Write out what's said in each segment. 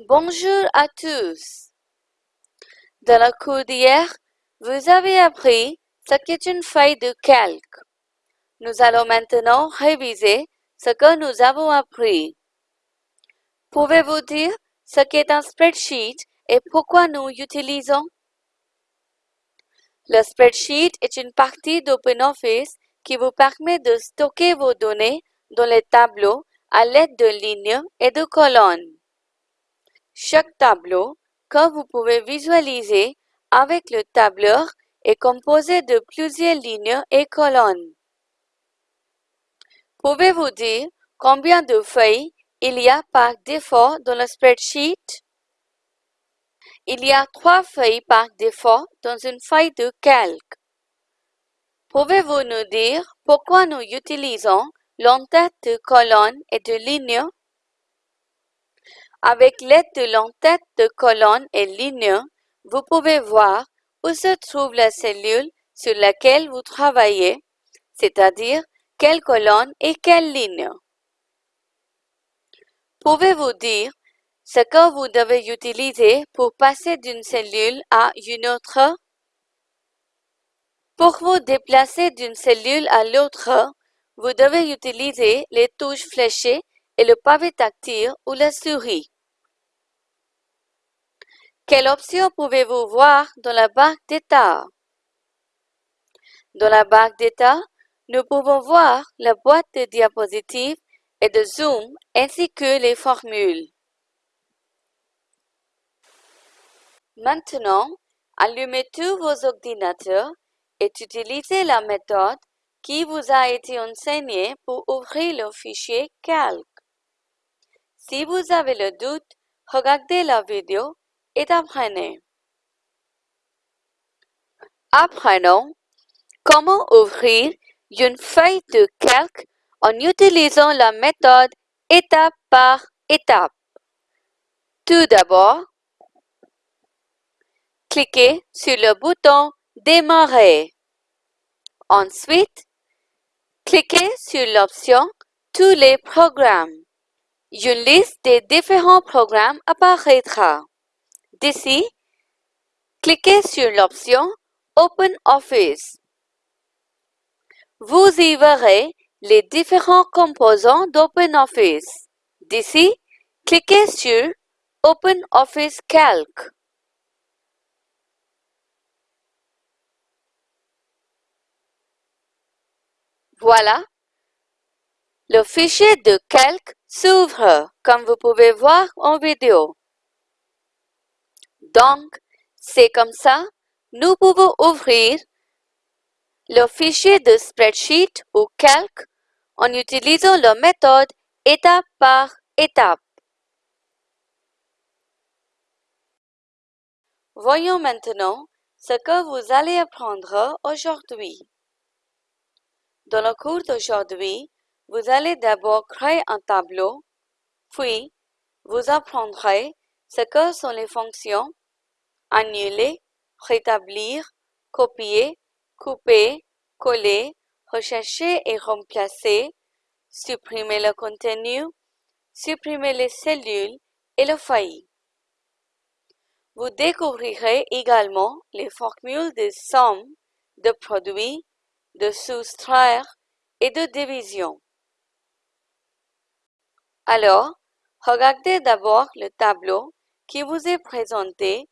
Bonjour à tous. Dans la cours d'hier, vous avez appris ce qu'est une feuille de calque. Nous allons maintenant réviser ce que nous avons appris. Pouvez-vous dire ce qu'est un spreadsheet et pourquoi nous l'utilisons? Le spreadsheet est une partie d'OpenOffice qui vous permet de stocker vos données dans les tableaux à l'aide de lignes et de colonnes. Chaque tableau que vous pouvez visualiser avec le tableur est composé de plusieurs lignes et colonnes. Pouvez-vous dire combien de feuilles il y a par défaut dans le spreadsheet? Il y a trois feuilles par défaut dans une feuille de calque. Pouvez-vous nous dire pourquoi nous utilisons l'entête de colonnes et de lignes? Avec l'aide de l'entête de colonnes et lignes, vous pouvez voir où se trouve la cellule sur laquelle vous travaillez, c'est-à-dire quelle colonne et quelle ligne. Pouvez-vous dire ce que vous devez utiliser pour passer d'une cellule à une autre? Pour vous déplacer d'une cellule à l'autre, vous devez utiliser les touches fléchées et le pavé tactile ou la souris. Quelle option pouvez-vous voir dans la barre d'état? Dans la barre d'état, nous pouvons voir la boîte de diapositives et de zoom ainsi que les formules. Maintenant, allumez tous vos ordinateurs et utilisez la méthode qui vous a été enseignée pour ouvrir le fichier calque. Si vous avez le doute, regardez la vidéo Apprenons comment ouvrir une feuille de calque en utilisant la méthode étape par étape? Tout d'abord, cliquez sur le bouton Démarrer. Ensuite, cliquez sur l'option Tous les programmes. Une liste des différents programmes apparaîtra. D'ici, cliquez sur l'option OpenOffice. Vous y verrez les différents composants d'OpenOffice. D'ici, cliquez sur OpenOffice Calc. Voilà, le fichier de calque s'ouvre comme vous pouvez voir en vidéo. Donc, c'est comme ça, nous pouvons ouvrir le fichier de spreadsheet ou calque en utilisant la méthode étape par étape. Voyons maintenant ce que vous allez apprendre aujourd'hui. Dans le cours d'aujourd'hui, vous allez d'abord créer un tableau, puis vous apprendrez ce que sont les fonctions annuler, rétablir, copier, couper, coller, rechercher et remplacer, supprimer le contenu, supprimer les cellules et le failli. Vous découvrirez également les formules de somme, de produit, de soustraire et de division. Alors, regardez d'abord le tableau qui vous est présenté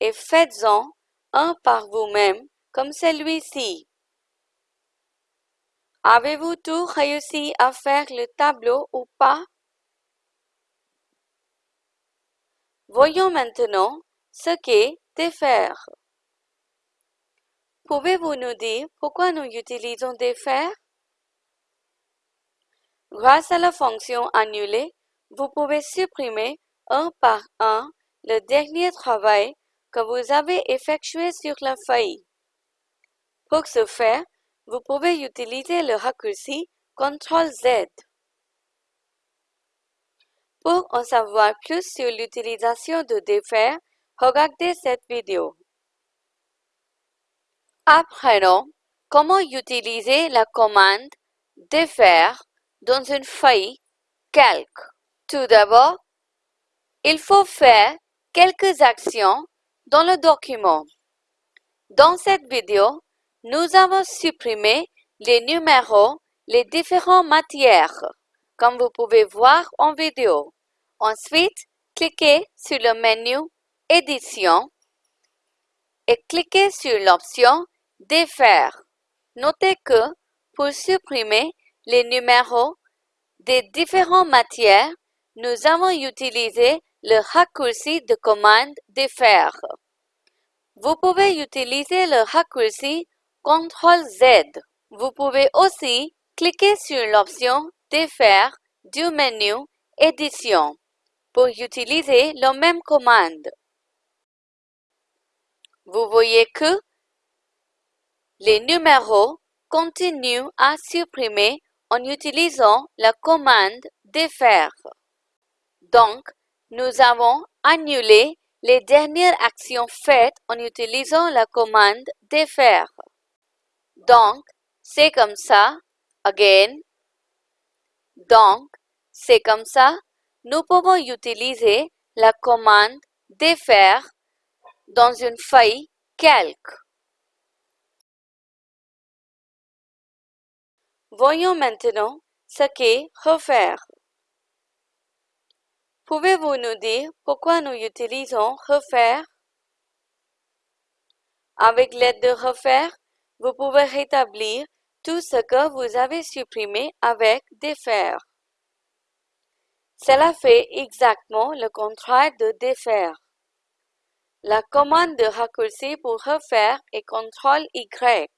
et faites-en un par vous-même comme celui-ci. Avez-vous tout réussi à faire le tableau ou pas? Voyons maintenant ce qu'est défaire. Pouvez-vous nous dire pourquoi nous utilisons défaire? Grâce à la fonction annuler, vous pouvez supprimer un par un le dernier travail que vous avez effectué sur la feuille. Pour ce faire, vous pouvez utiliser le raccourci CTRL-Z. Pour en savoir plus sur l'utilisation de défaire, regardez cette vidéo. Apprenons comment utiliser la commande défaire dans une feuille calque. Tout d'abord, il faut faire quelques actions dans le document. Dans cette vidéo, nous avons supprimé les numéros, les différentes matières, comme vous pouvez voir en vidéo. Ensuite, cliquez sur le menu Édition et cliquez sur l'option Défaire. Notez que pour supprimer les numéros des différentes matières, nous avons utilisé le raccourci de commande Défaire. Vous pouvez utiliser le raccourci CTRL-Z. Vous pouvez aussi cliquer sur l'option Défaire du menu Édition pour utiliser la même commande. Vous voyez que les numéros continuent à supprimer en utilisant la commande défaire. Donc, nous avons annulé les dernières actions faites en utilisant la commande défaire. Donc, c'est comme ça, again. Donc, c'est comme ça, nous pouvons utiliser la commande défaire dans une feuille calque. Voyons maintenant ce qu'est refaire. Pouvez-vous nous dire pourquoi nous utilisons refaire? Avec l'aide de refaire, vous pouvez rétablir tout ce que vous avez supprimé avec défaire. Cela fait exactement le contraire de défaire. La commande de raccourci pour refaire est CTRL-Y.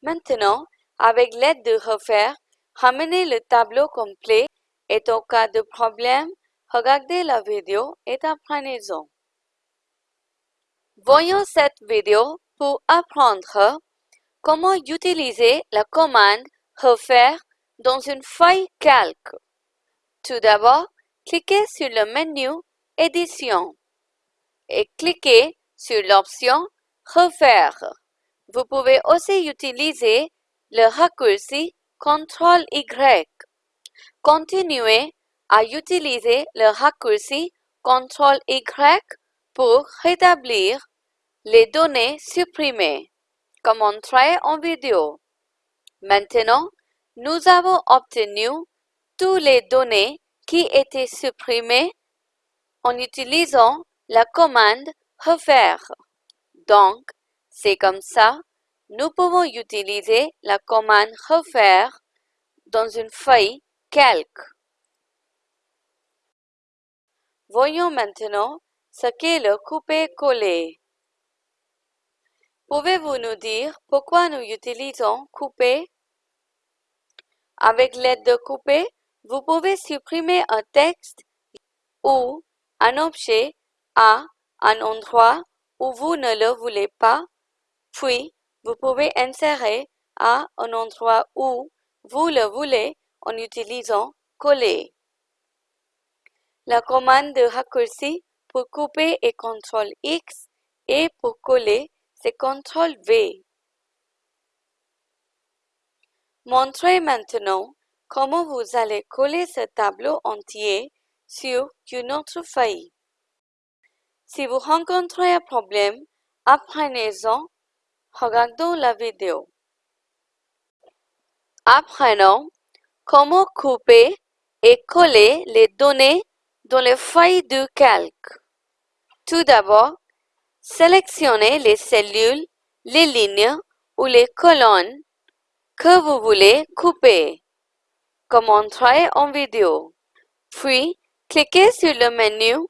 Maintenant, avec l'aide de refaire, ramener le tableau complet et au cas de problème, regardez la vidéo et apprenez-en. Voyons cette vidéo pour apprendre comment utiliser la commande refaire dans une feuille calque. Tout d'abord, cliquez sur le menu Édition et cliquez sur l'option Refaire. Vous pouvez aussi utiliser le raccourci CTRL-Y. Continuez à utiliser le raccourci CTRL-Y pour rétablir les données supprimées, comme montré en vidéo. Maintenant, nous avons obtenu toutes les données qui étaient supprimées en utilisant la commande refaire. Donc, c'est comme ça, nous pouvons utiliser la commande refaire dans une feuille calque. Voyons maintenant ce qu'est le couper-coller. Pouvez-vous nous dire pourquoi nous utilisons couper? Avec l'aide de couper, vous pouvez supprimer un texte ou un objet à un endroit où vous ne le voulez pas, puis vous pouvez insérer à un endroit où vous le voulez en utilisant coller. La commande de raccourci pour couper est CTRL X et pour coller, c'est CTRL V. Montrez maintenant comment vous allez coller ce tableau entier sur une autre feuille. Si vous rencontrez un problème, apprenez-en. Regardons la vidéo. Apprenons comment couper et coller les données dans les feuilles de calque? Tout d'abord, sélectionnez les cellules, les lignes ou les colonnes que vous voulez couper, comme montré en vidéo. Puis, cliquez sur le menu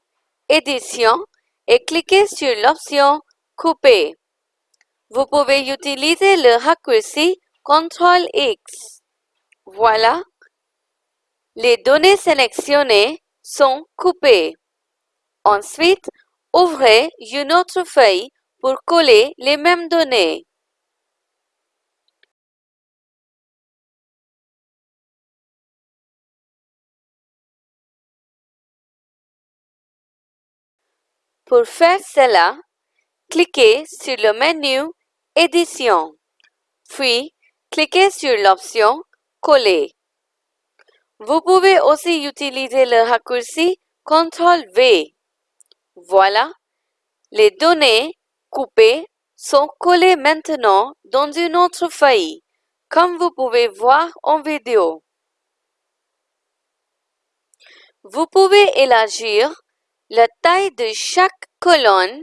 Édition et cliquez sur l'option Couper. Vous pouvez utiliser le raccourci CTRL X. Voilà, les données sélectionnées sont coupées. Ensuite, ouvrez une autre feuille pour coller les mêmes données. Pour faire cela, cliquez sur le menu Édition, puis cliquez sur l'option Coller. Vous pouvez aussi utiliser le raccourci CTRL-V. Voilà, les données coupées sont collées maintenant dans une autre feuille, comme vous pouvez voir en vidéo. Vous pouvez élargir la taille de chaque colonne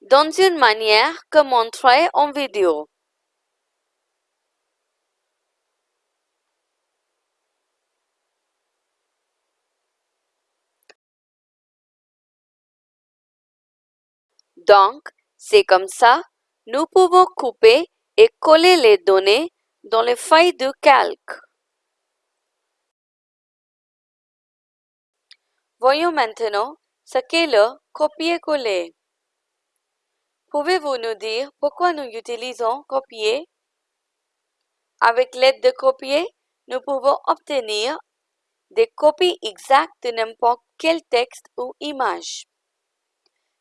dans une manière que montrée en vidéo. Donc, c'est comme ça, nous pouvons couper et coller les données dans les feuilles de calque. Voyons maintenant ce qu'est le copier-coller. Pouvez-vous nous dire pourquoi nous utilisons copier? Avec l'aide de copier, nous pouvons obtenir des copies exactes de n'importe quel texte ou image.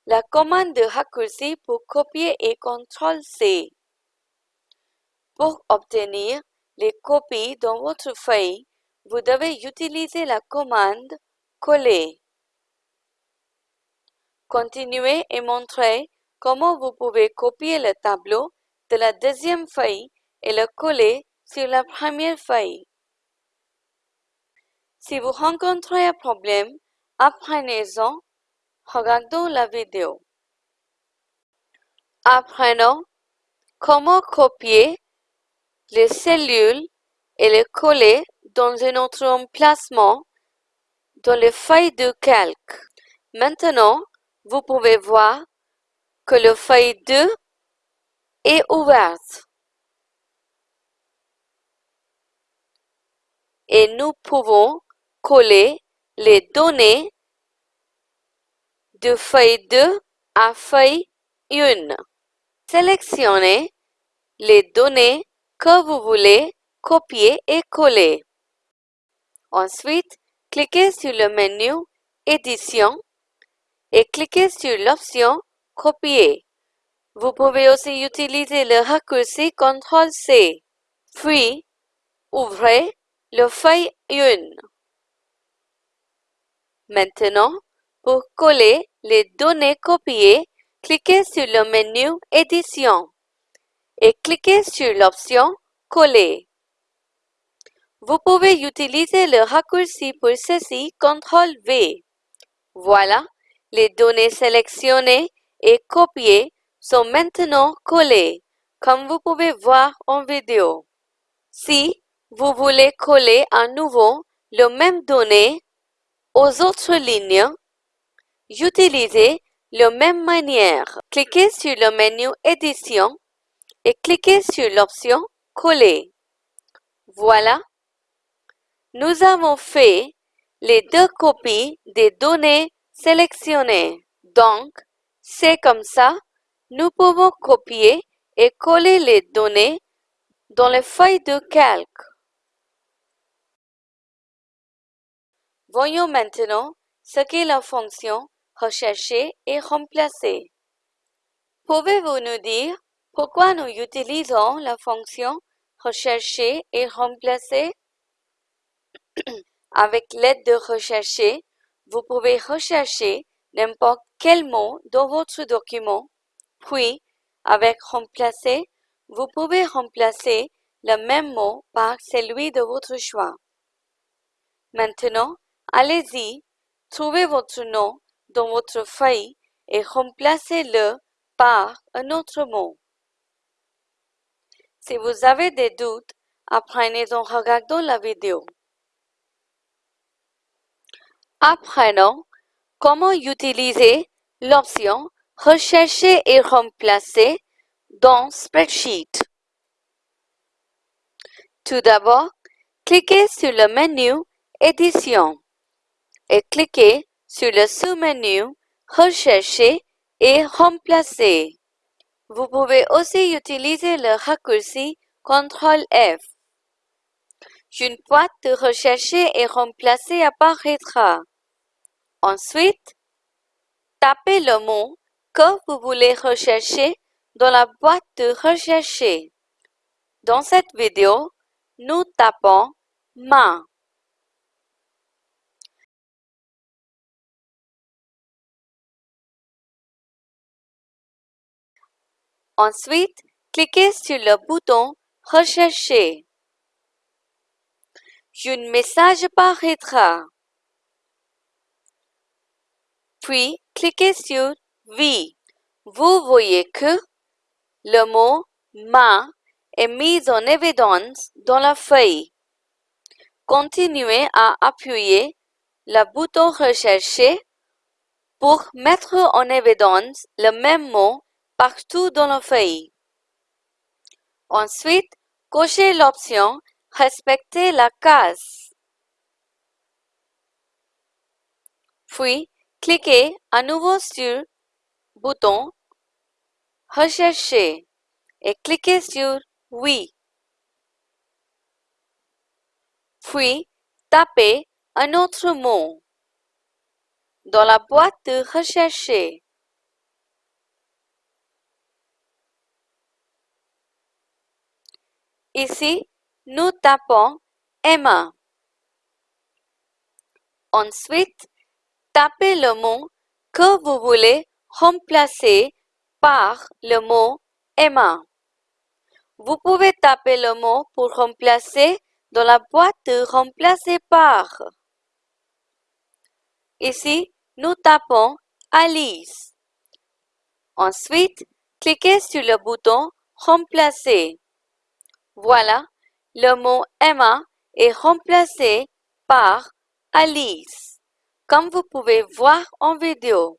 La commande de raccourci pour copier est CTRL-C. Pour obtenir les copies dans votre feuille, vous devez utiliser la commande Coller. Continuez et montrez comment vous pouvez copier le tableau de la deuxième feuille et le coller sur la première feuille. Si vous rencontrez un problème, apprenez-en Regardons la vidéo. Apprenons comment copier les cellules et les coller dans un autre emplacement dans les feuilles de calque. Maintenant, vous pouvez voir que le feuille 2 est ouverte. Et nous pouvons coller les données de feuille 2 à feuille 1. Sélectionnez les données que vous voulez copier et coller. Ensuite, cliquez sur le menu Édition et cliquez sur l'option Copier. Vous pouvez aussi utiliser le raccourci CTRL-C. Puis, ouvrez le feuille 1. Maintenant, pour coller les données copiées, cliquez sur le menu Édition et cliquez sur l'option Coller. Vous pouvez utiliser le raccourci pour ceci CTRL-V. Voilà, les données sélectionnées et copiées sont maintenant collées, comme vous pouvez voir en vidéo. Si vous voulez coller à nouveau les mêmes données aux autres lignes, Utilisez la même manière. Cliquez sur le menu Édition et cliquez sur l'option Coller. Voilà. Nous avons fait les deux copies des données sélectionnées. Donc, c'est comme ça, nous pouvons copier et coller les données dans les feuilles de calque. Voyons maintenant ce qu'est la fonction rechercher et remplacer. Pouvez-vous nous dire pourquoi nous utilisons la fonction rechercher et remplacer? Avec l'aide de rechercher, vous pouvez rechercher n'importe quel mot dans votre document, puis avec remplacer, vous pouvez remplacer le même mot par celui de votre choix. Maintenant, allez-y, trouvez votre nom dans votre feuille et remplacez-le par un autre mot. Si vous avez des doutes, apprenez en regardant la vidéo. Apprenons comment utiliser l'option Rechercher et remplacer dans Spreadsheet. Tout d'abord, cliquez sur le menu Édition et cliquez sur le sous-menu Rechercher et remplacer. Vous pouvez aussi utiliser le raccourci CTRL-F. Une boîte de rechercher et remplacer apparaîtra. Ensuite, tapez le mot que vous voulez rechercher dans la boîte de rechercher. Dans cette vidéo, nous tapons « ma ». Ensuite, cliquez sur le bouton Rechercher. Un message apparaîtra. Puis, cliquez sur Oui. Vous voyez que le mot Ma est mis en évidence dans la feuille. Continuez à appuyer le bouton Rechercher pour mettre en évidence le même mot partout dans la feuille. Ensuite, cochez l'option Respecter la case. Puis, cliquez à nouveau sur le bouton Rechercher et cliquez sur Oui. Puis, tapez un autre mot dans la boîte de Rechercher. Ici, nous tapons Emma. Ensuite, tapez le mot que vous voulez remplacer par le mot Emma. Vous pouvez taper le mot pour remplacer dans la boîte remplacer par. Ici, nous tapons Alice. Ensuite, cliquez sur le bouton Remplacer. Voilà, le mot Emma est remplacé par Alice, comme vous pouvez voir en vidéo.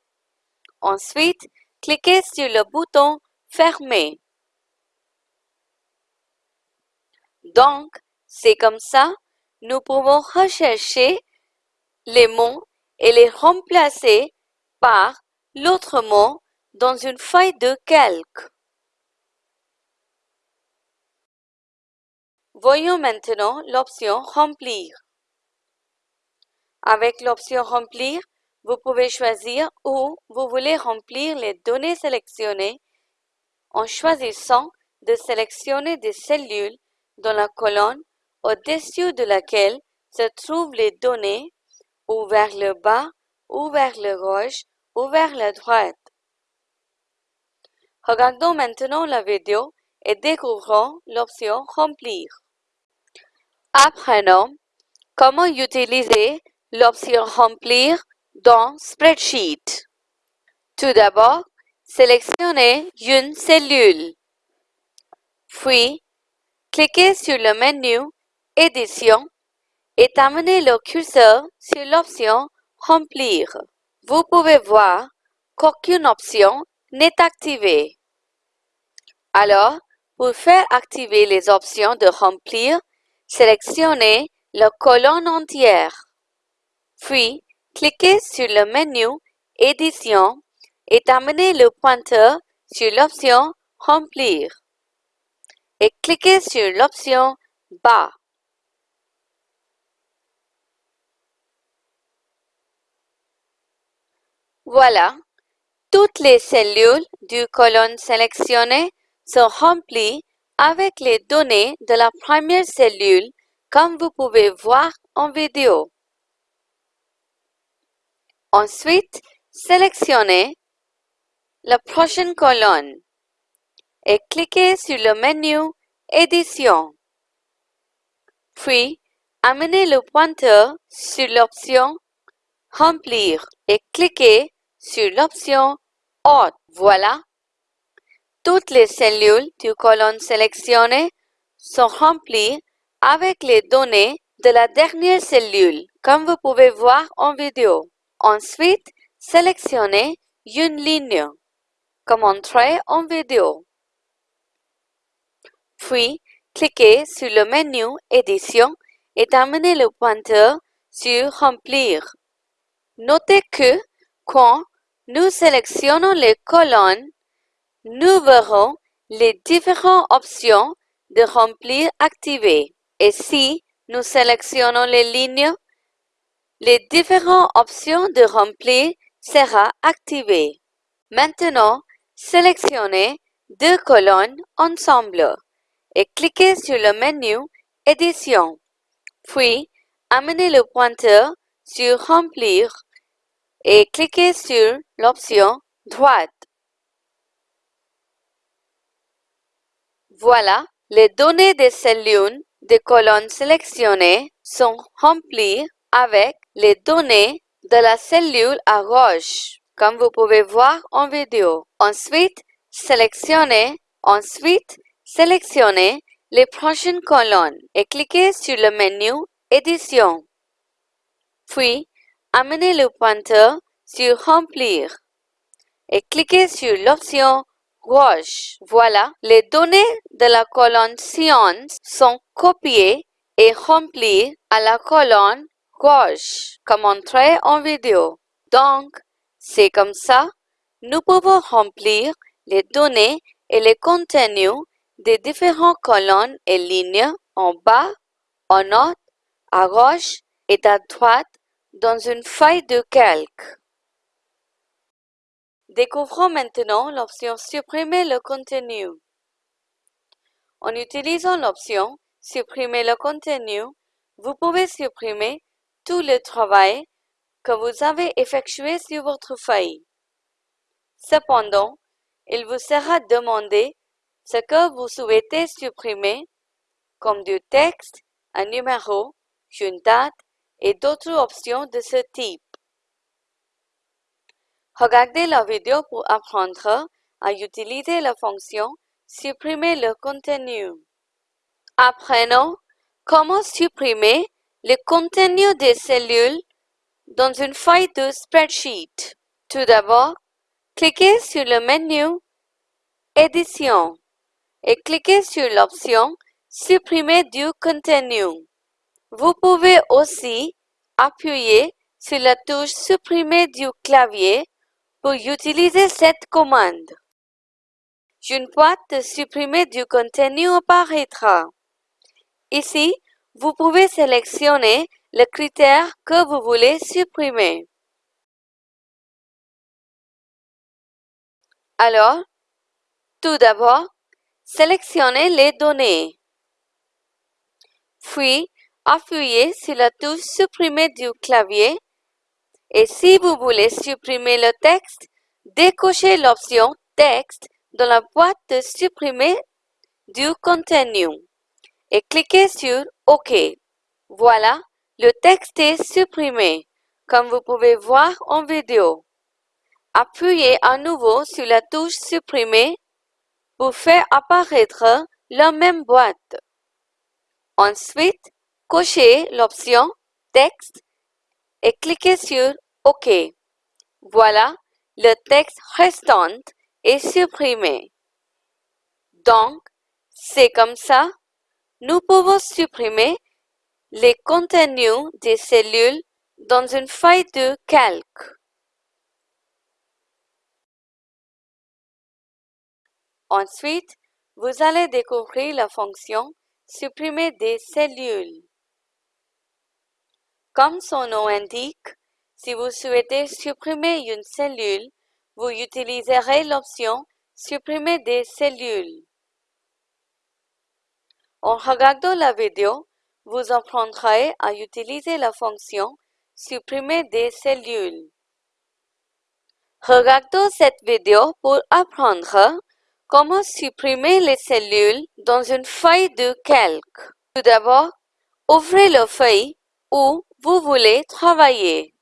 Ensuite, cliquez sur le bouton Fermer. Donc, c'est comme ça, nous pouvons rechercher les mots et les remplacer par l'autre mot dans une feuille de calque. Voyons maintenant l'option Remplir. Avec l'option Remplir, vous pouvez choisir où vous voulez remplir les données sélectionnées en choisissant de sélectionner des cellules dans la colonne au-dessus de laquelle se trouvent les données ou vers le bas ou vers le gauche ou vers la droite. Regardons maintenant la vidéo et découvrons l'option Remplir. Apprenons comment utiliser l'option Remplir dans Spreadsheet. Tout d'abord, sélectionnez une cellule. Puis, cliquez sur le menu Édition et amenez le curseur sur l'option Remplir. Vous pouvez voir qu'aucune option n'est activée. Alors, pour faire activer les options de remplir, sélectionnez la colonne entière. Puis, cliquez sur le menu Édition et amenez le pointeur sur l'option Remplir. Et cliquez sur l'option Bas. Voilà, toutes les cellules du colonne sélectionnée sont remplies avec les données de la première cellule comme vous pouvez voir en vidéo. Ensuite, sélectionnez la prochaine colonne et cliquez sur le menu Édition. Puis, amenez le pointeur sur l'option Remplir et cliquez sur l'option Autre. Voilà, toutes les cellules du colonne sélectionnées sont remplies avec les données de la dernière cellule, comme vous pouvez voir en vidéo. Ensuite, sélectionnez une ligne, comme montré en vidéo. Puis, cliquez sur le menu Édition et amenez le pointeur sur Remplir. Notez que quand nous sélectionnons les colonnes, nous verrons les différentes options de remplir activées. Et si nous sélectionnons les lignes, les différentes options de remplir seront activées. Maintenant, sélectionnez deux colonnes ensemble et cliquez sur le menu Édition. Puis, amenez le pointeur sur Remplir et cliquez sur l'option Droite. Voilà, les données des cellules des colonnes sélectionnées sont remplies avec les données de la cellule à gauche, comme vous pouvez voir en vidéo. Ensuite, sélectionnez, ensuite, sélectionnez les prochaines colonnes et cliquez sur le menu Édition. Puis, amenez le pointeur sur Remplir et cliquez sur l'option Voilà, les données de la colonne Science sont copiées et remplies à la colonne gauche, comme montré en vidéo. Donc, c'est comme ça, nous pouvons remplir les données et les contenus des différentes colonnes et lignes en bas, en haut, à gauche et à droite dans une feuille de calque. Découvrons maintenant l'option Supprimer le contenu. En utilisant l'option Supprimer le contenu, vous pouvez supprimer tout le travail que vous avez effectué sur votre feuille. Cependant, il vous sera demandé ce que vous souhaitez supprimer, comme du texte, un numéro, une date et d'autres options de ce type. Regardez la vidéo pour apprendre à utiliser la fonction Supprimer le contenu. Apprenons comment supprimer le contenu des cellules dans une feuille de spreadsheet. Tout d'abord, cliquez sur le menu Édition et cliquez sur l'option Supprimer du contenu. Vous pouvez aussi appuyer sur la touche Supprimer du clavier pour utiliser cette commande. Une boîte de supprimer du contenu apparaîtra. Ici, vous pouvez sélectionner le critère que vous voulez supprimer. Alors, tout d'abord, sélectionnez les données. Puis, appuyez sur la touche Supprimer du clavier et si vous voulez supprimer le texte, décochez l'option Texte dans la boîte de supprimer du contenu et cliquez sur OK. Voilà, le texte est supprimé, comme vous pouvez voir en vidéo. Appuyez à nouveau sur la touche Supprimer pour faire apparaître la même boîte. Ensuite, cochez l'option Texte et cliquez sur OK. Voilà, le texte restant est supprimé. Donc, c'est comme ça, nous pouvons supprimer les contenus des cellules dans une feuille de calque. Ensuite, vous allez découvrir la fonction Supprimer des cellules. Comme son nom indique, si vous souhaitez supprimer une cellule, vous utiliserez l'option Supprimer des cellules. En regardant la vidéo, vous apprendrez à utiliser la fonction Supprimer des cellules. Regardons cette vidéo pour apprendre comment supprimer les cellules dans une feuille de calque. Tout d'abord, ouvrez la feuille où vous voulez travailler.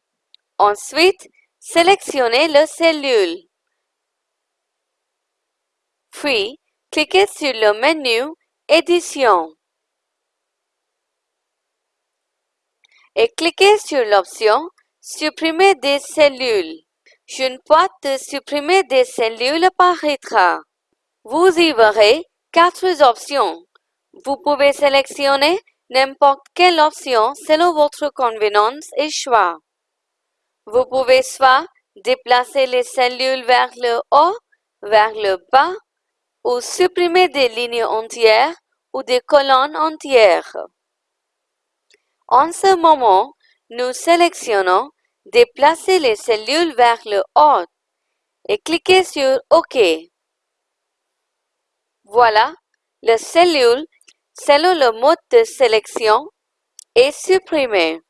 Ensuite, sélectionnez la cellule. Puis, cliquez sur le menu Édition et cliquez sur l'option Supprimer des cellules. Une boîte de supprimer des cellules apparaîtra. Vous y verrez quatre options. Vous pouvez sélectionner n'importe quelle option selon votre convenance et choix. Vous pouvez soit déplacer les cellules vers le haut, vers le bas, ou supprimer des lignes entières ou des colonnes entières. En ce moment, nous sélectionnons Déplacer les cellules vers le haut et cliquez sur OK. Voilà, la cellule selon le mode de sélection est supprimée.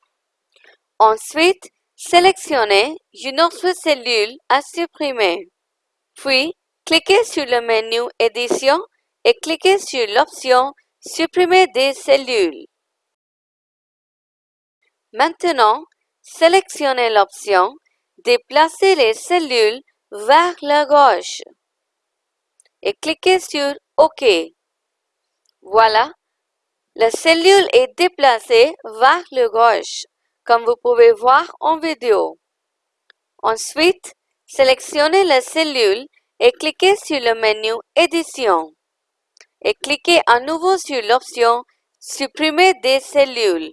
Ensuite, sélectionnez une autre cellule à supprimer. Puis, cliquez sur le menu Édition et cliquez sur l'option Supprimer des cellules. Maintenant, sélectionnez l'option Déplacer les cellules vers la gauche et cliquez sur OK. Voilà, la cellule est déplacée vers la gauche, comme vous pouvez voir en vidéo. Ensuite, sélectionnez la cellule et cliquez sur le menu Édition et cliquez à nouveau sur l'option Supprimer des cellules.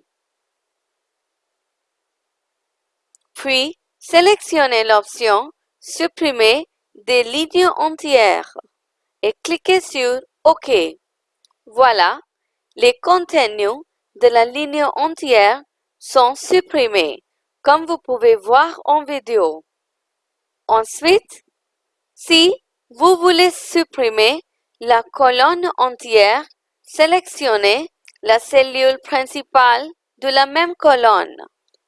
Puis, sélectionnez l'option Supprimer des lignes entières et cliquez sur OK. Voilà, les contenus de la ligne entière sont supprimés, comme vous pouvez voir en vidéo. Ensuite, si vous voulez supprimer la colonne entière, sélectionnez la cellule principale de la même colonne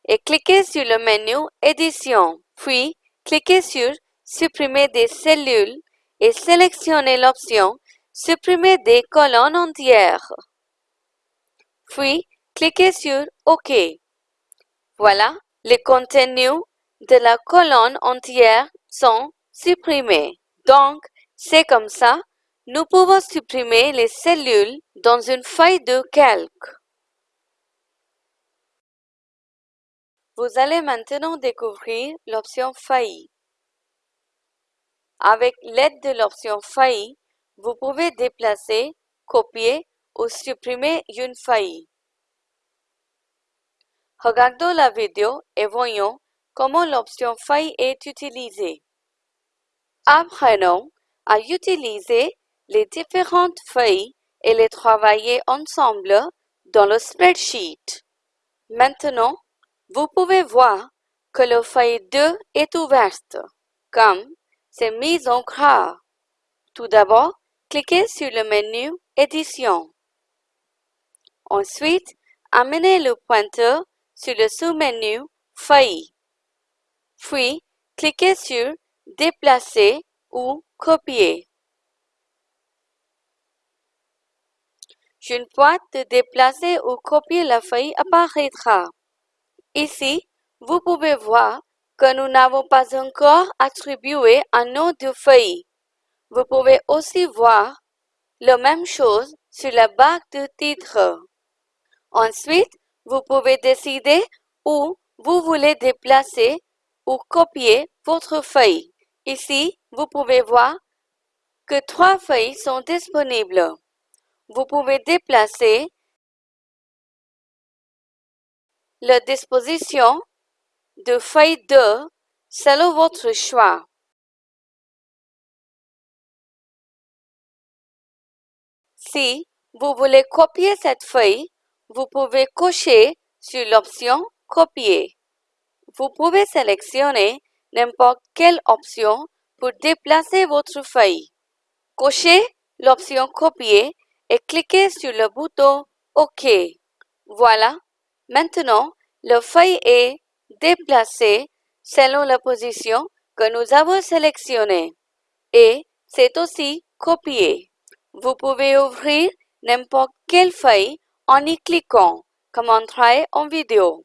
et cliquez sur le menu Édition, puis cliquez sur Supprimer des cellules et sélectionnez l'option Supprimer des colonnes entières. Puis, cliquez sur OK. Voilà, les contenus de la colonne entière sont supprimés. Donc, c'est comme ça, nous pouvons supprimer les cellules dans une feuille de calque. Vous allez maintenant découvrir l'option Feuille. Avec l'aide de l'option Feuille, vous pouvez déplacer, copier ou supprimer une feuille. Regardons la vidéo et voyons comment l'option Feuille est utilisée. Apprenons à utiliser les différentes feuilles et les travailler ensemble dans le spreadsheet. Maintenant, vous pouvez voir que la feuille 2 est ouverte, comme c'est mis en gras. Tout d'abord, cliquez sur le menu Édition. Ensuite, amenez le pointeur sur le sous-menu Feuille. Puis, cliquez sur Déplacer ou Copier. Une boîte de déplacer ou copier la feuille apparaîtra. Ici, vous pouvez voir que nous n'avons pas encore attribué un nom de feuille. Vous pouvez aussi voir la même chose sur la barre de titre. Ensuite, vous pouvez décider où vous voulez déplacer ou copier votre feuille. Ici, vous pouvez voir que trois feuilles sont disponibles. Vous pouvez déplacer la disposition de feuille 2 selon votre choix. Si vous voulez copier cette feuille, vous pouvez cocher sur l'option Copier. Vous pouvez sélectionner n'importe quelle option pour déplacer votre feuille. Cochez l'option Copier et cliquez sur le bouton OK. Voilà, maintenant la feuille est déplacée selon la position que nous avons sélectionnée et c'est aussi copié. Vous pouvez ouvrir n'importe quelle feuille en y cliquant, comme montré en vidéo.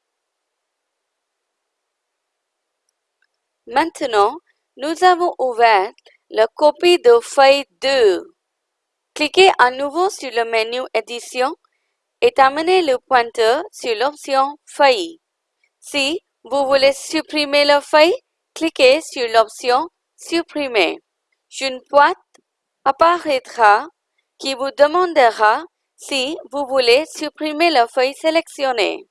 Maintenant, nous avons ouvert la copie de feuille 2. Cliquez à nouveau sur le menu Édition et amenez le pointeur sur l'option Feuille. Si vous voulez supprimer la feuille, cliquez sur l'option Supprimer. Une boîte apparaîtra qui vous demandera si vous voulez supprimer la feuille sélectionnée.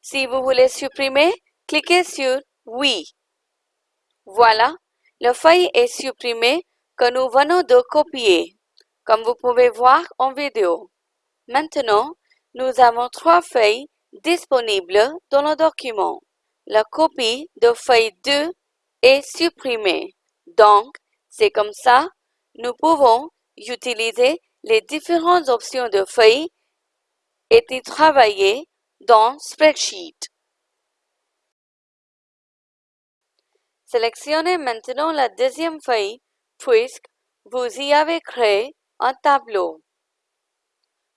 Si vous voulez supprimer, cliquez sur Oui. Voilà, la feuille est supprimée que nous venons de copier, comme vous pouvez voir en vidéo. Maintenant, nous avons trois feuilles disponibles dans le document. La copie de feuille 2 est supprimée. Donc, c'est comme ça, nous pouvons utiliser les différentes options de feuilles et y travailler dans Spreadsheet. Sélectionnez maintenant la deuxième feuille puisque vous y avez créé un tableau.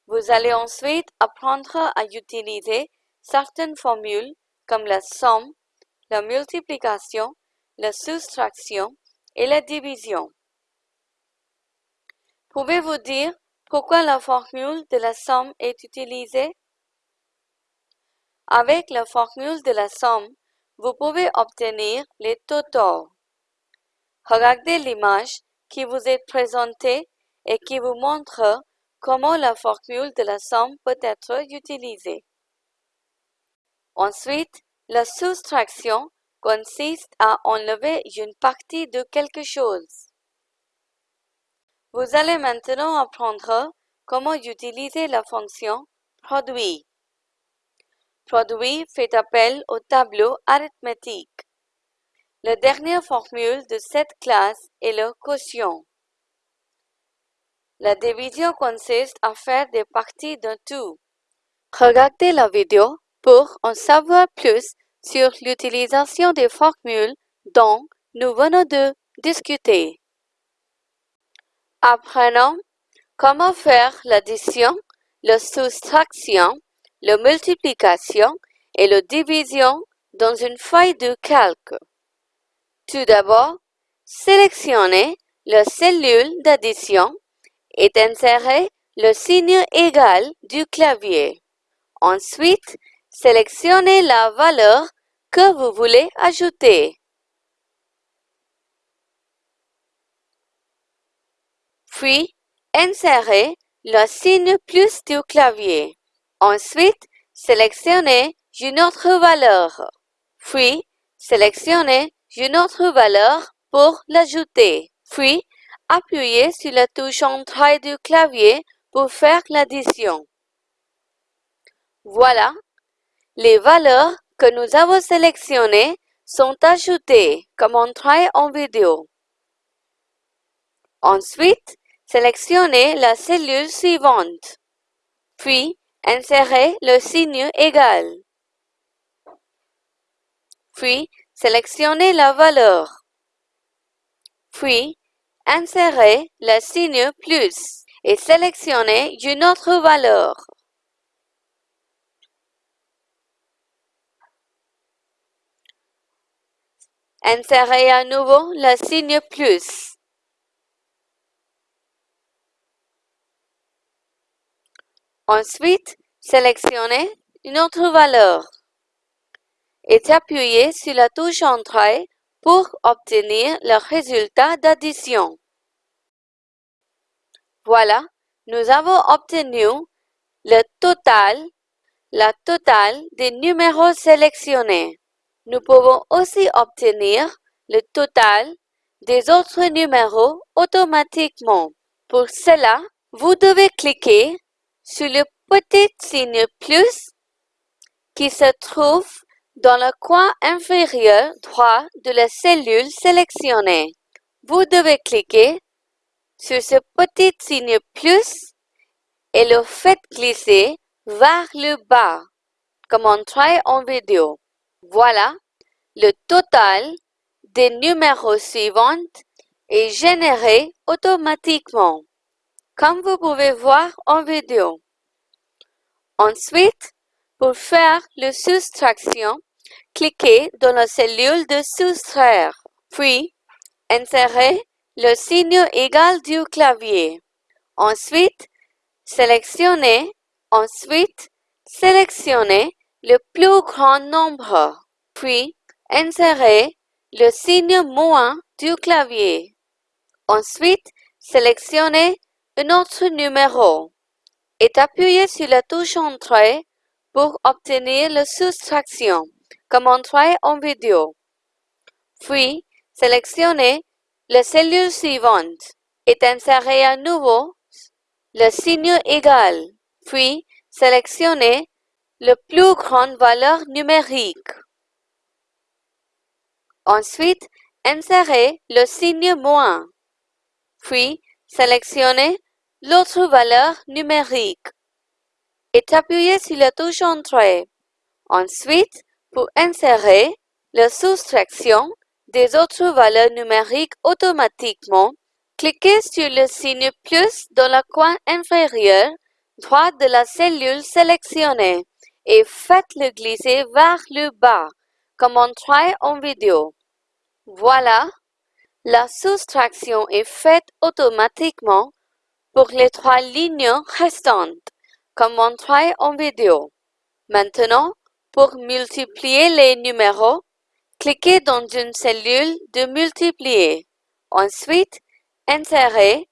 Vous allez ensuite apprendre à utiliser certaines formules comme la somme, la multiplication, la soustraction et la division. Pouvez-vous dire pourquoi la formule de la somme est utilisée? Avec la formule de la somme, vous pouvez obtenir les totaux. Regardez l'image qui vous est présentée et qui vous montre comment la formule de la somme peut être utilisée. Ensuite, la soustraction consiste à enlever une partie de quelque chose. Vous allez maintenant apprendre comment utiliser la fonction produit. Produit fait appel au tableau arithmétique. La dernière formule de cette classe est le quotient. La division consiste à faire des parties d'un tout. Regardez la vidéo pour en savoir plus sur l'utilisation des formules dont nous venons de discuter. Apprenons comment faire l'addition, la soustraction, la multiplication et la division dans une feuille de calque. Tout d'abord, sélectionnez la cellule d'addition et insérez le signe égal du clavier. Ensuite, sélectionnez la valeur que vous voulez ajouter. Puis, insérez le signe plus du clavier. Ensuite, sélectionnez une autre valeur. Puis, sélectionnez une autre valeur pour l'ajouter. Puis, appuyez sur la touche Entrée du clavier pour faire l'addition. Voilà, les valeurs que nous avons sélectionnées sont ajoutées comme entrée en vidéo. Ensuite, sélectionnez la cellule suivante. Puis, insérez le signe égal. Puis, sélectionnez la valeur. Puis, insérez le signe plus et sélectionnez une autre valeur. Insérez à nouveau le signe plus. Ensuite, sélectionnez une autre valeur et appuyez sur la touche Entrée pour obtenir le résultat d'addition. Voilà, nous avons obtenu le total, la totale des numéros sélectionnés. Nous pouvons aussi obtenir le total des autres numéros automatiquement. Pour cela, vous devez cliquer sur le petit signe plus qui se trouve dans le coin inférieur droit de la cellule sélectionnée. Vous devez cliquer sur ce petit signe plus et le faites glisser vers le bas, comme on travaille en vidéo. Voilà, le total des numéros suivants est généré automatiquement, comme vous pouvez voir en vidéo. Ensuite, pour faire la soustraction, cliquez dans la cellule de soustraire, puis insérez le signe égal du clavier. Ensuite, sélectionnez, ensuite, sélectionnez le plus grand nombre, puis insérez le signe moins du clavier. Ensuite, sélectionnez un autre numéro et appuyez sur la touche Entrée pour obtenir la soustraction, comme Entrée en vidéo. Puis, sélectionnez la cellule suivante et insérez à nouveau le signe égal, puis sélectionnez la plus grande valeur numérique. Ensuite, insérez le signe moins, puis sélectionnez l'autre valeur numérique et appuyez sur la touche Entrée. Ensuite, pour insérer la soustraction des autres valeurs numériques automatiquement, Cliquez sur le signe plus dans le coin inférieur droit de la cellule sélectionnée et faites-le glisser vers le bas, comme on montré en vidéo. Voilà, la soustraction est faite automatiquement pour les trois lignes restantes, comme montré en vidéo. Maintenant, pour multiplier les numéros, cliquez dans une cellule de multiplier. Ensuite, insérez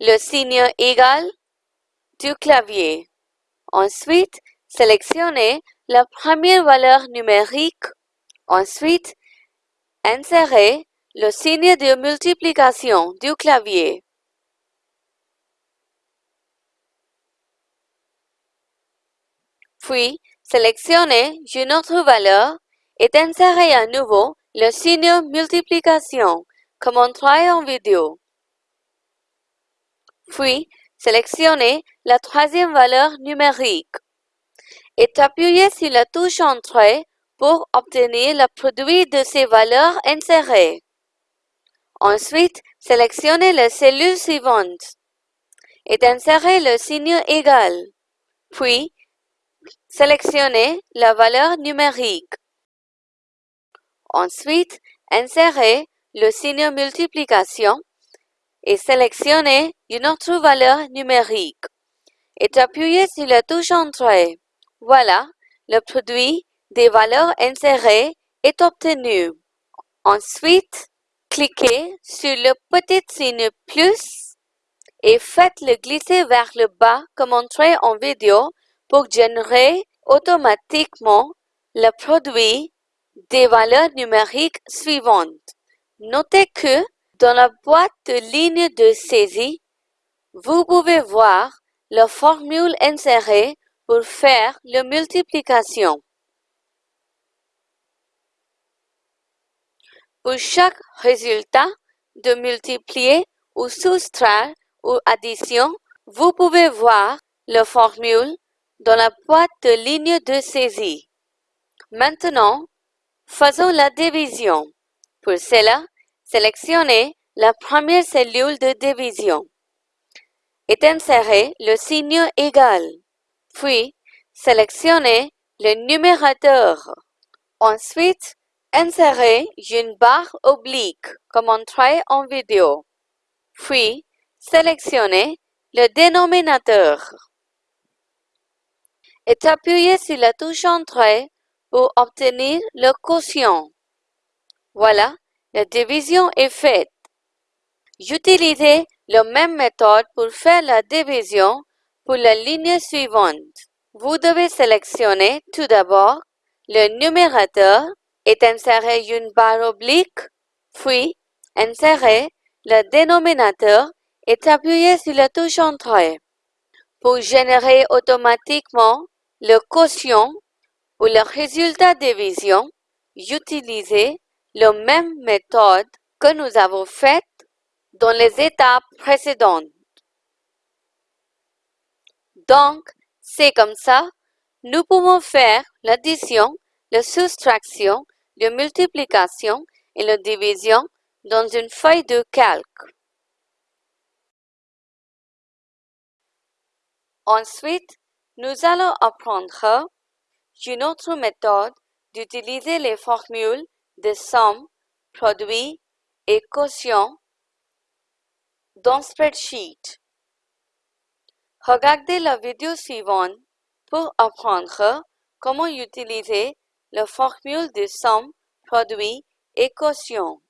le signe égal du clavier. Ensuite, sélectionnez la première valeur numérique. Ensuite, insérez le signe de multiplication du clavier. Puis, sélectionnez une autre valeur et insérez à nouveau le signe multiplication, comme montré en vidéo. Puis, sélectionnez la troisième valeur numérique et appuyez sur la touche Entrée pour obtenir le produit de ces valeurs insérées. Ensuite, sélectionnez la cellule suivante et insérez le signe égal. Puis, sélectionnez la valeur numérique. Ensuite, insérez le signe multiplication et sélectionnez une autre valeur numérique et appuyez sur la touche Entrée. Voilà, le produit des valeurs insérées est obtenu. Ensuite, cliquez sur le petit signe plus et faites-le glisser vers le bas comme montré en vidéo pour générer automatiquement le produit des valeurs numériques suivantes. Notez que dans la boîte de ligne de saisie, vous pouvez voir la formule insérée pour faire la multiplication. Pour chaque résultat de multiplier ou soustraire ou addition, vous pouvez voir la formule dans la boîte de ligne de saisie. Maintenant, faisons la division. Pour cela, sélectionnez la première cellule de division et insérez le signe égal. Puis, sélectionnez le numérateur. Ensuite, insérez une barre oblique comme montré en vidéo. Puis, sélectionnez le dénominateur et appuyez sur la touche Entrée pour obtenir le quotient. Voilà, la division est faite. Utilisez la même méthode pour faire la division pour la ligne suivante. Vous devez sélectionner tout d'abord le numérateur et insérer une barre oblique, puis insérer le dénominateur et appuyer sur la touche Entrée. Pour générer automatiquement le quotient ou le résultat de division, utilisez la même méthode que nous avons faite dans les étapes précédentes. Donc, c'est comme ça, nous pouvons faire l'addition, la soustraction, la multiplication et la division dans une feuille de calque. Ensuite, nous allons apprendre une autre méthode d'utiliser les formules de somme, produit et quotient dans Spreadsheet. Regardez la vidéo suivante pour apprendre comment utiliser la formule de somme, produit et quotient.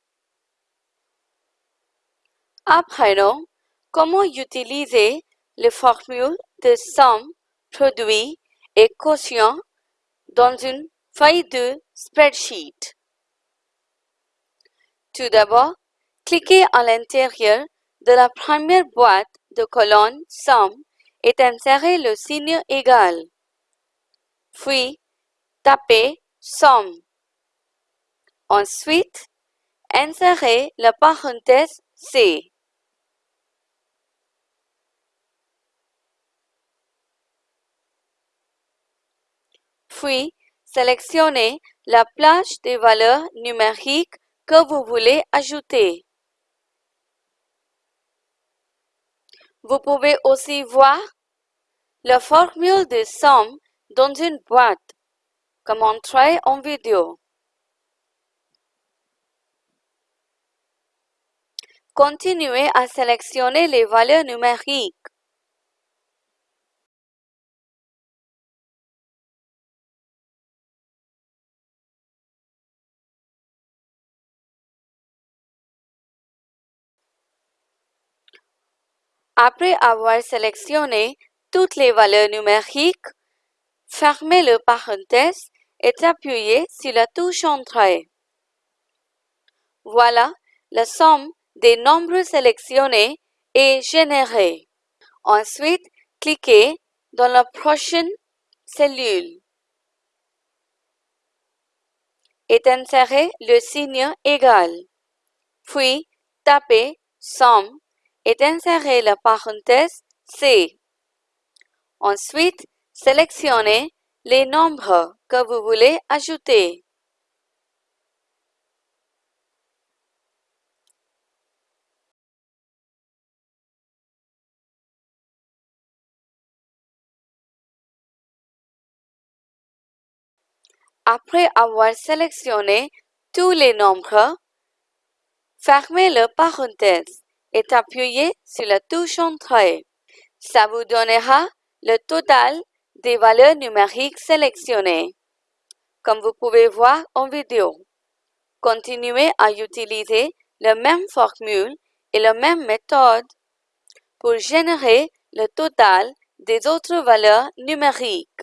Apprenons comment utiliser les formules de somme, produit et quotient dans une feuille de spreadsheet. Tout d'abord, cliquez à l'intérieur de la première boîte de colonne Somme et insérez le signe égal. Puis, tapez Somme. Ensuite, insérez la parenthèse C. Puis, sélectionnez la plage des valeurs numériques que vous voulez ajouter. Vous pouvez aussi voir la formule de somme dans une boîte, comme montré en vidéo. Continuez à sélectionner les valeurs numériques. Après avoir sélectionné toutes les valeurs numériques, fermez le parenthèse et appuyez sur la touche Entrée. Voilà, la somme des nombres sélectionnés est générée. Ensuite, cliquez dans la prochaine cellule et insérez le signe égal. Puis, tapez Somme et insérez la parenthèse C. Ensuite, sélectionnez les nombres que vous voulez ajouter. Après avoir sélectionné tous les nombres, fermez le parenthèse et appuyez sur la touche Entrée. Ça vous donnera le total des valeurs numériques sélectionnées, comme vous pouvez voir en vidéo. Continuez à utiliser la même formule et la même méthode pour générer le total des autres valeurs numériques.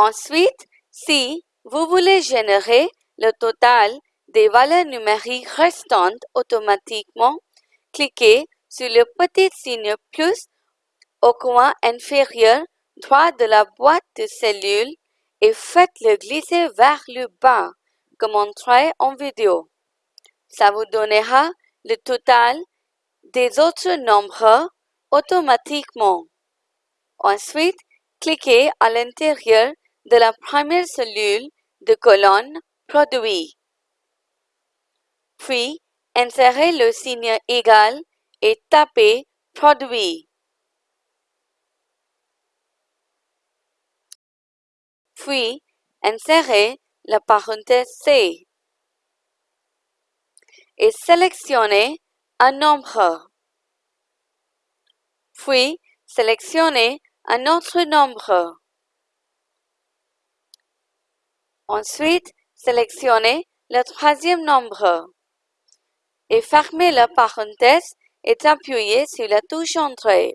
Ensuite, si vous voulez générer le total des valeurs numériques restantes automatiquement, cliquez sur le petit signe plus au coin inférieur droit de la boîte de cellules et faites-le glisser vers le bas, comme montré en vidéo. Ça vous donnera le total des autres nombres automatiquement. Ensuite, cliquez à l'intérieur de la première cellule de colonne Produit. Puis, insérez le signe égal et tapez Produit. Puis, insérez la parenthèse C et sélectionnez un nombre. Puis, sélectionnez un autre nombre. Ensuite, sélectionnez le troisième nombre et fermez la parenthèse et appuyez sur la touche Entrée.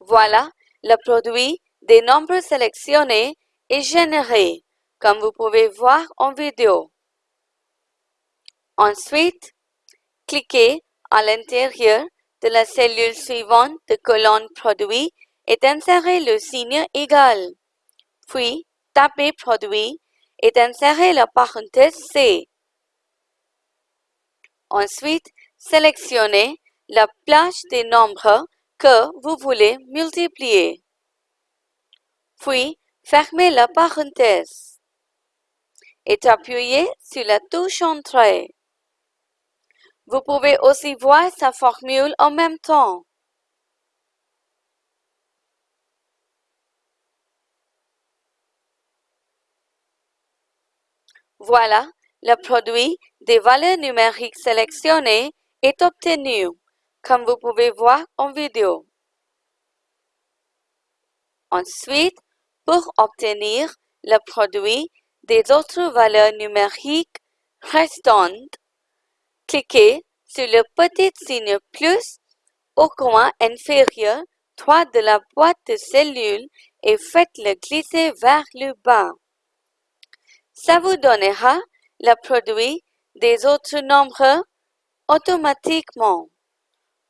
Voilà, le produit des nombres sélectionnés est généré, comme vous pouvez voir en vidéo. Ensuite, cliquez à l'intérieur de la cellule suivante de colonne Produit et insérez le signe égal. Puis, tapez Produit et insérez la parenthèse C. Ensuite, sélectionnez la plage des nombres que vous voulez multiplier. Puis, fermez la parenthèse et appuyez sur la touche Entrée. Vous pouvez aussi voir sa formule en même temps. Voilà, le produit des valeurs numériques sélectionnées est obtenu, comme vous pouvez voir en vidéo. Ensuite, pour obtenir le produit des autres valeurs numériques restantes, cliquez sur le petit signe plus au coin inférieur droit de la boîte de cellules et faites-le glisser vers le bas. Ça vous donnera le produit des autres nombres automatiquement.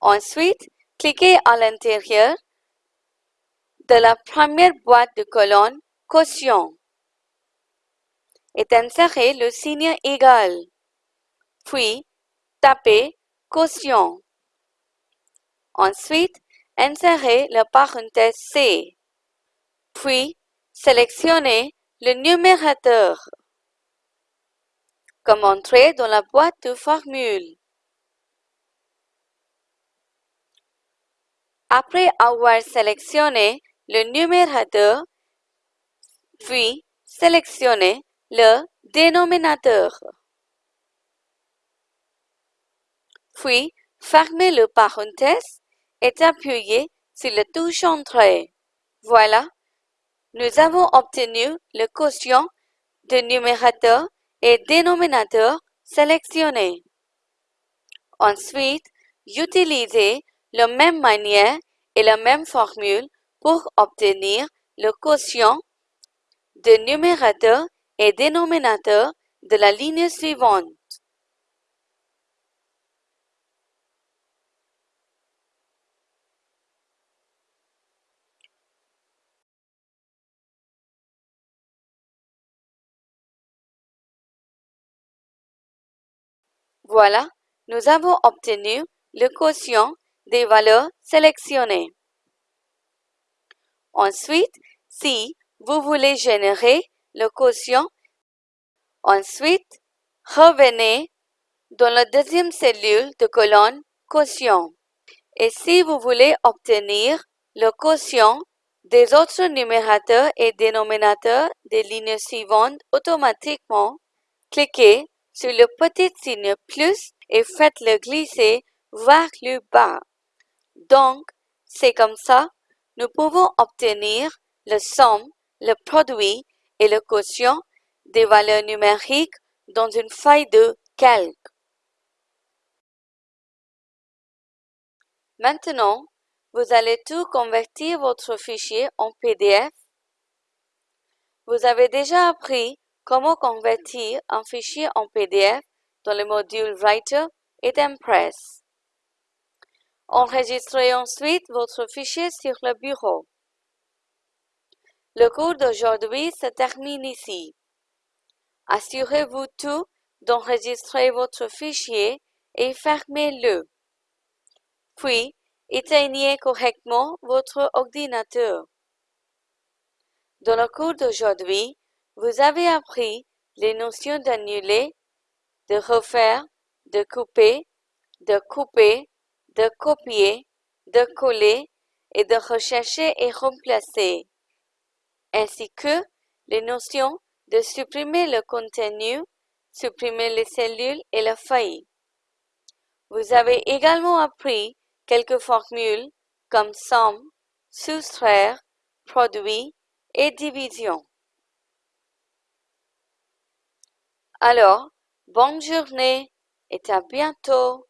Ensuite, cliquez à l'intérieur de la première boîte de colonne Quotient et insérez le signe égal. Puis, tapez Quotient. Ensuite, insérez la parenthèse C. Puis, sélectionnez le numérateur comme entrée dans la boîte de formule. Après avoir sélectionné le numérateur, puis sélectionnez le dénominateur. Puis, fermez le parenthèse et appuyez sur la touche Entrée. Voilà, nous avons obtenu le quotient de numérateur et dénominateur sélectionné. Ensuite, utilisez la même manière et la même formule pour obtenir le quotient de numérateur et dénominateur de la ligne suivante. Voilà, nous avons obtenu le quotient des valeurs sélectionnées. Ensuite, si vous voulez générer le quotient, ensuite, revenez dans la deuxième cellule de colonne quotient. Et si vous voulez obtenir le quotient des autres numérateurs et dénominateurs des lignes suivantes automatiquement, cliquez sur le petit signe plus et faites-le glisser vers le bas. Donc, c'est comme ça, nous pouvons obtenir le somme, le produit et le quotient des valeurs numériques dans une feuille de calque. Maintenant, vous allez tout convertir votre fichier en PDF. Vous avez déjà appris Comment convertir un fichier en PDF dans le module Writer et Impress. Enregistrez ensuite votre fichier sur le bureau. Le cours d'aujourd'hui se termine ici. Assurez-vous tout d'enregistrer votre fichier et fermez-le. Puis, éteignez correctement votre ordinateur. Dans le cours d'aujourd'hui, vous avez appris les notions d'annuler, de refaire, de couper, de couper, de copier, de coller et de rechercher et remplacer, ainsi que les notions de supprimer le contenu, supprimer les cellules et la feuille. Vous avez également appris quelques formules comme somme, soustraire, produit et division. Alors, bonne journée et à bientôt.